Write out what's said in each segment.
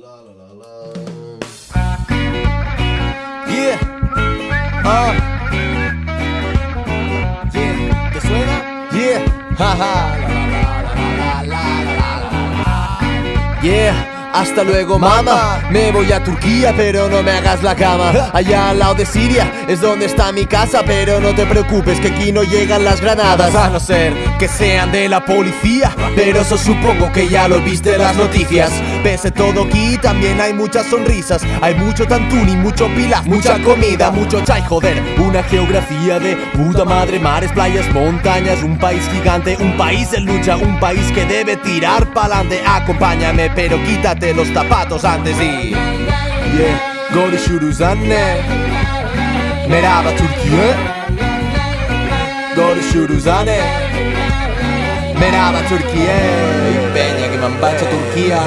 Yeah. Ah. Yeah. ¿Te suena? Yeah. Haha. La, la, la, la, la, la, la. Yeah. Hasta luego mamá, me voy a Turquía pero no me hagas la cama Allá al lado de Siria es donde está mi casa Pero no te preocupes que aquí no llegan las granadas A no ser que sean de la policía Pero eso supongo que ya lo viste en las noticias Pese todo aquí también hay muchas sonrisas. Hay mucho tantuni, mucho pilaf, mucha comida, mucho chai Joder, una geografía de puta madre Mares, playas, montañas, un país gigante Un país en lucha, un país que debe tirar pa'lante. Acompáñame pero quítate los zapatos antes y Yeah, Merhaba Merhaba Vaig a Turquia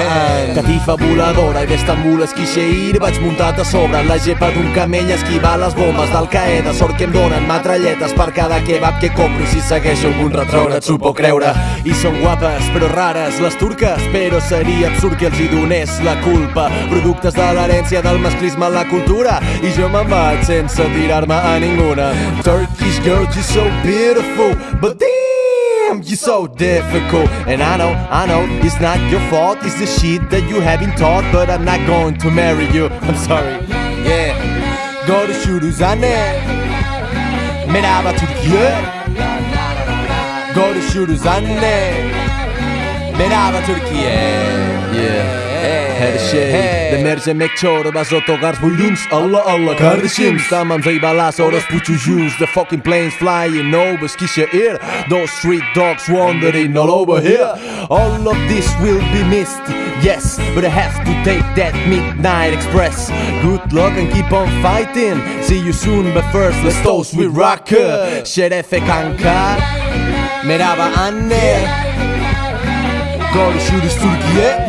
Catifa voladora i d'Estambul esquixe ir Vaig muntat a sobre la gepa d'un camell esquivar les bombes d'Al Qaeda. Sort que em donen matralletes per cada kebab que compro. I si segueixo algun retrògrad s'ho pot creure. I són guapes però rares les turques. Però seria absurd que els hi donés la culpa. Productes de l'herència del masclisme a la cultura. I jo me'n vaig sense tirar-me a ninguna. Turkish girl, you're so beautiful. But damn you're so difficult. And I know, I know, it's not your fault. It's the shit that you have been taught But I'm not going to marry you. I'm sorry. Yeah. Görüşürüz anne Merhaba Türkiye Görüşürüz anne Merhaba Türkiye şey. De mercimek çorbası otogar buluns Allah Allah kardeşim. Tamam zeybalas orospu çocuğuz The fucking planes flying over Skişehir Those street dogs wandering all over here. All of this will be missed Yes, but I have to take that midnight express. Good luck and keep on fighting. See you soon but first let's toast with rocker. Şerefe kanka. Merhaba anne. Görüşürüz Türkiye